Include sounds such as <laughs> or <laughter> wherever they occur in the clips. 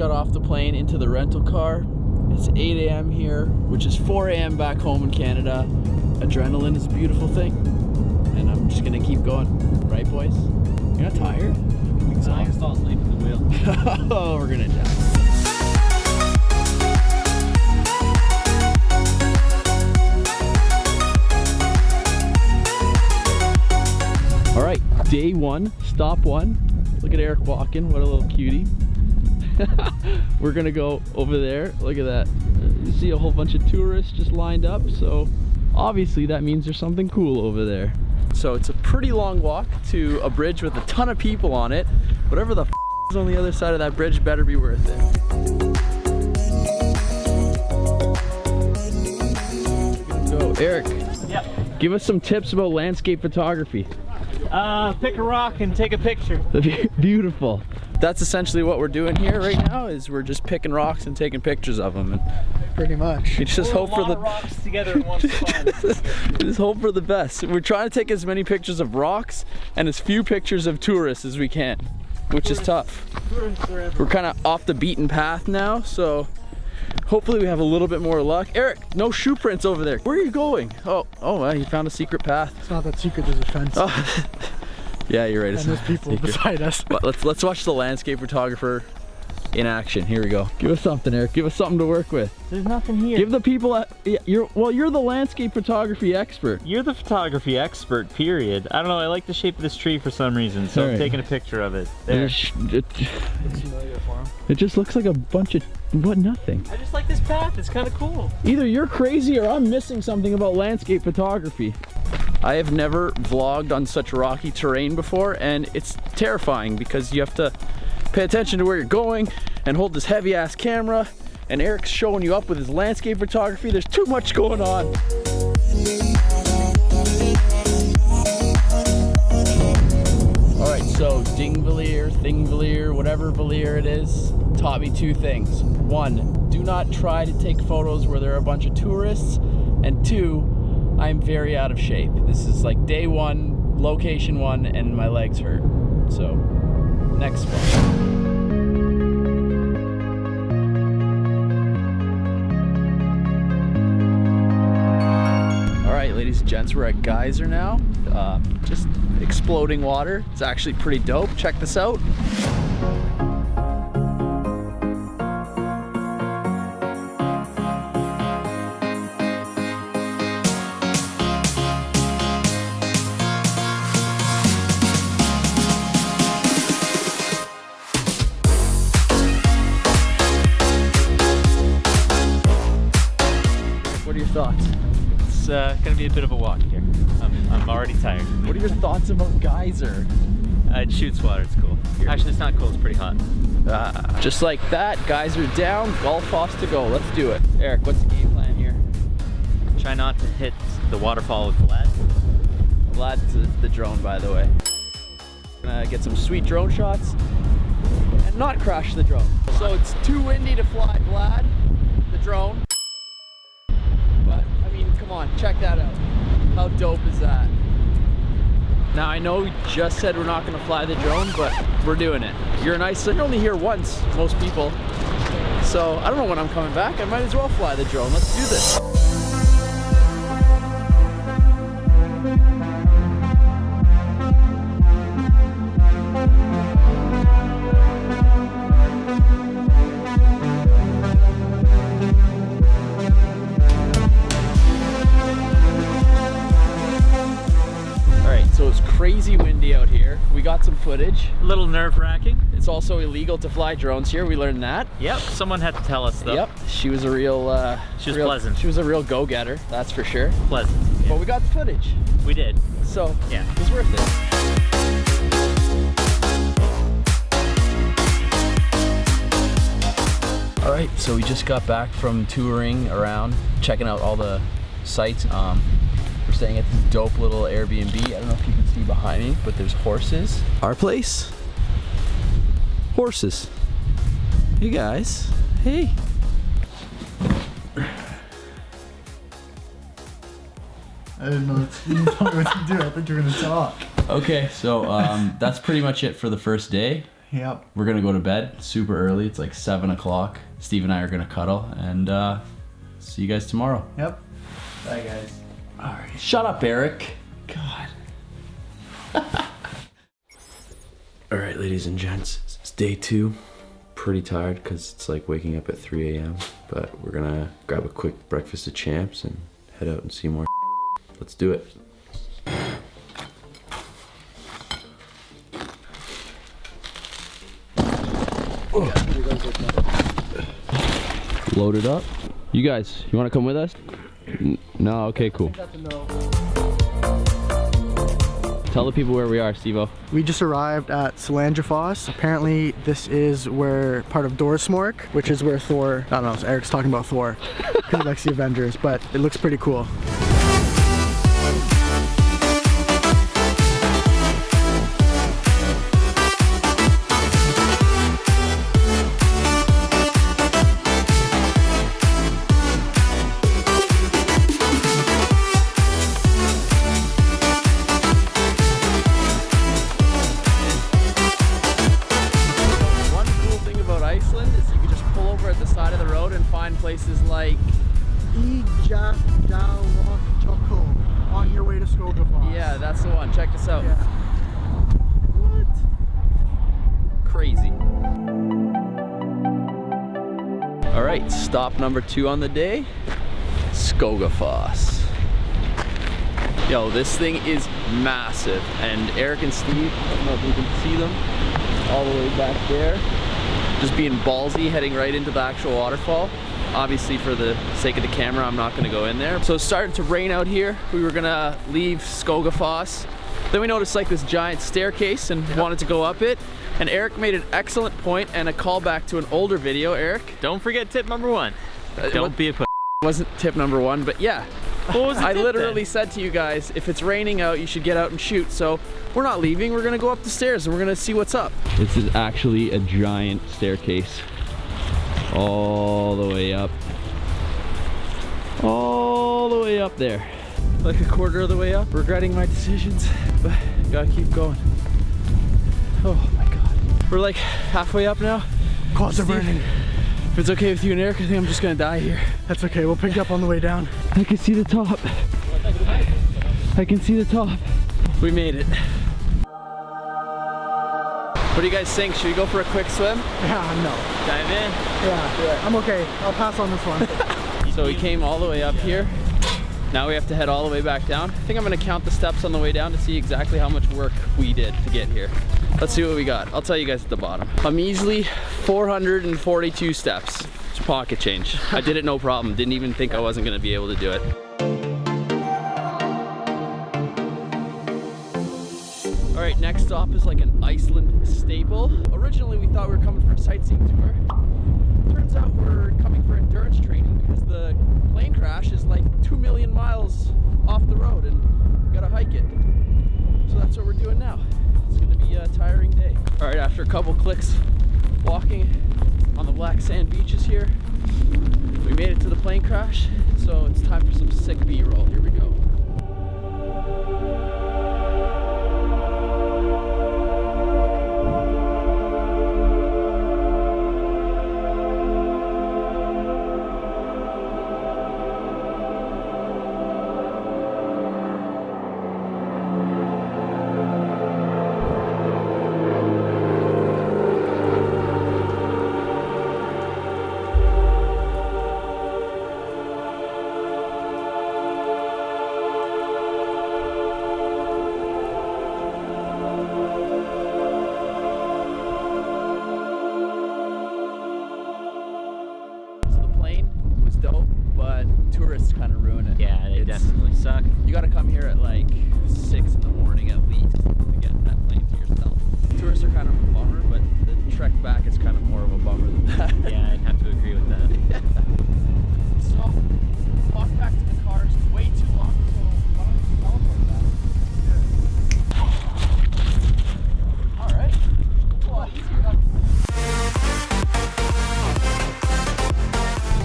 got off the plane into the rental car. It's 8 a.m. here, which is 4 a.m. back home in Canada. Adrenaline is a beautiful thing. And I'm just gonna keep going. Right, boys? You're not tired? I can fall asleep at the wheel. <laughs> oh, we're gonna die. All right, day one, stop one. Look at Eric walking, what a little cutie. <laughs> We're gonna go over there, look at that. You see a whole bunch of tourists just lined up, so obviously that means there's something cool over there. So it's a pretty long walk to a bridge with a ton of people on it. Whatever the f is on the other side of that bridge better be worth it. Go, Eric, Yep. give us some tips about landscape photography. Uh, pick a rock and take a picture. <laughs> Beautiful. That's essentially what we're doing here right now is we're just picking rocks and taking pictures of them. And Pretty much. you just Pull hope a for the rocks together in one <laughs> spot. just hope for the best. We're trying to take as many pictures of rocks and as few pictures of tourists as we can, which is tough. We're kind of off the beaten path now, so hopefully we have a little bit more luck. Eric, no shoe prints over there. Where are you going? Oh, oh, well, you found a secret path. It's not that secret, there's a fence. Oh, <laughs> yeah, you're right. It's and there's people secret. beside us. But let's let's watch the landscape photographer in action. Here we go. Give us something, Eric. Give us something to work with. There's nothing here. Give the people uh, a, yeah, you're well, you're the landscape photography expert. You're the photography expert, period. I don't know, I like the shape of this tree for some reason, so Alright. I'm taking a picture of it. There. It, it, it just looks like a bunch of what nothing. I just like this path, it's kind of cool. Either you're crazy or I'm missing something about landscape photography. I have never vlogged on such rocky terrain before and it's terrifying because you have to pay attention to where you're going and hold this heavy ass camera and Eric's showing you up with his landscape photography. There's too much going on. All right, so Dingvalier, Thingvalier, whatever Valier it is, taught me two things. One, do not try to take photos where there are a bunch of tourists. And two, I'm very out of shape. This is like day one, location one, and my legs hurt. So, next one. All right, ladies and gents, we're at Geyser now. Uh, just exploding water. It's actually pretty dope. Check this out. Be a bit of a walk here. I'm, I'm already tired. What are your thoughts about Geyser? Uh, it shoots water, it's cool. Actually, it's not cool, it's pretty hot. Ah, just like that, Geyser down, Gullfoss to go. Let's do it. Eric, what's the game plan here? Try not to hit the waterfall with Vlad. Vlad's the, the drone, by the way. Gonna get some sweet drone shots and not crash the drone. So it's too windy to fly Vlad, the drone. Come on, check that out. How dope is that? Now, I know we just said we're not gonna fly the drone, but we're doing it. You're an Iceland, you're only here once, most people. So, I don't know when I'm coming back. I might as well fly the drone. Let's do this. Little nerve wracking. It's also illegal to fly drones here. We learned that. Yep, someone had to tell us though. Yep, she was a real. Uh, She was real- pleasant. She was a real go-getter, that's for sure. Pleasant. But we got the footage, We did. so Yeah. it was worth it. All right, so we just got back from touring around, checking out all the sites. Um, we're staying at this dope little Airbnb. I don't know if you can see behind me, but there's horses. Our place? Horses. Hey guys. Hey. I didn't know you didn't tell me what to do. I thought you were gonna talk. Okay, so um, that's pretty much it for the first day. Yep. We're gonna go to bed super early. It's like seven o'clock. Steve and I are gonna cuddle and uh, see you guys tomorrow. Yep. Bye guys. All right. Shut up, Eric. God. <laughs> All right, ladies and gents, it's day two. Pretty tired because it's like waking up at 3 a.m. But we're gonna grab a quick breakfast of champs and head out and see more. <laughs> Let's do it. Loaded up. You guys, you want to come with us? No. Okay. Cool. Tell the people where we are, Stevo. We just arrived at Solandrafoss. Apparently, this is where part of Dorsmork, which is where Thor. I don't know. Eric's talking about Thor <laughs> because he likes the Avengers, but it looks pretty cool. Places like on your way to Skogafoss. yeah, that's the one. Check this out. Yeah. What? Crazy. All right, stop number two on the day, Skogafoss. Yo, this thing is massive, and Eric and Steve, I don't know if you can see them, all the way back there, just being ballsy, heading right into the actual waterfall. Obviously, for the sake of the camera, I'm not gonna go in there. So it's starting to rain out here. We were gonna leave Skogafoss. Then we noticed like this giant staircase and wanted to go up it. And Eric made an excellent point and a callback to an older video, Eric. Don't forget tip number one. Uh, Don't be a pussy. wasn't tip number one, but yeah. What was the I tip literally then? said to you guys, if it's raining out, you should get out and shoot. So we're not leaving. We're gonna go up the stairs and we're gonna see what's up. This is actually a giant staircase, all the way up, all the way up there. Like a quarter of the way up. Regretting my decisions, but gotta keep going. Oh my god. We're like halfway up now. Quads are burning. If it's okay with you and Eric, I think I'm just gonna die here. That's okay. We'll pick up on the way down. I can see the top. I can see the top. We made it. What do you guys think? Should we go for a quick swim? Yeah, no. Dive in. Yeah, I'm okay. I'll pass on this one. <laughs> So we came all the way up here. Now we have to head all the way back down. I think I'm gonna count the steps on the way down to see exactly how much work we did to get here. Let's see what we got. I'll tell you guys at the bottom. I'm easily 442 steps. It's pocket change. I did it no problem. Didn't even think I wasn't gonna be able to do it. Right, next stop is like an Iceland staple. Originally, we thought we were coming for a sightseeing tour. Turns out we're coming for endurance training because the plane crash is like two million miles off the road and we gotta hike it. So that's what we're doing now. It's gonna be a tiring day. All right, after a couple clicks walking on the black sand beaches here, we made it to the plane crash. So it's time for some sick B-roll. Here we go.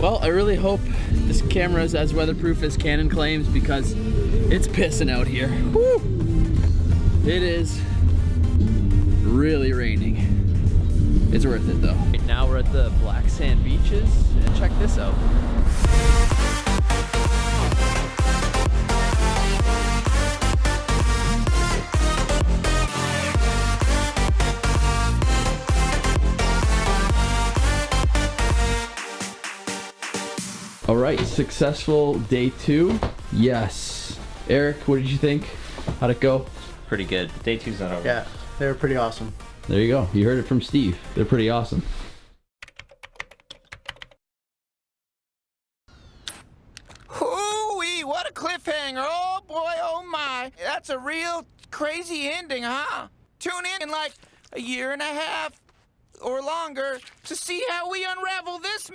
Well, I really hope this camera is as weatherproof as Canon claims because it's pissing out here. Woo! It is really raining. It's worth it though. Right now we're at the Black Sand Beaches and check this out. All right, successful day two. Yes. Eric, what did you think? How'd it go? Pretty good. Day two's not over. Yeah, they were pretty awesome. There you go. You heard it from Steve. They're pretty awesome. Hoo-wee, what a cliffhanger. Oh boy, oh my. That's a real crazy ending, huh? Tune in in like a year and a half or longer to see how we unravel this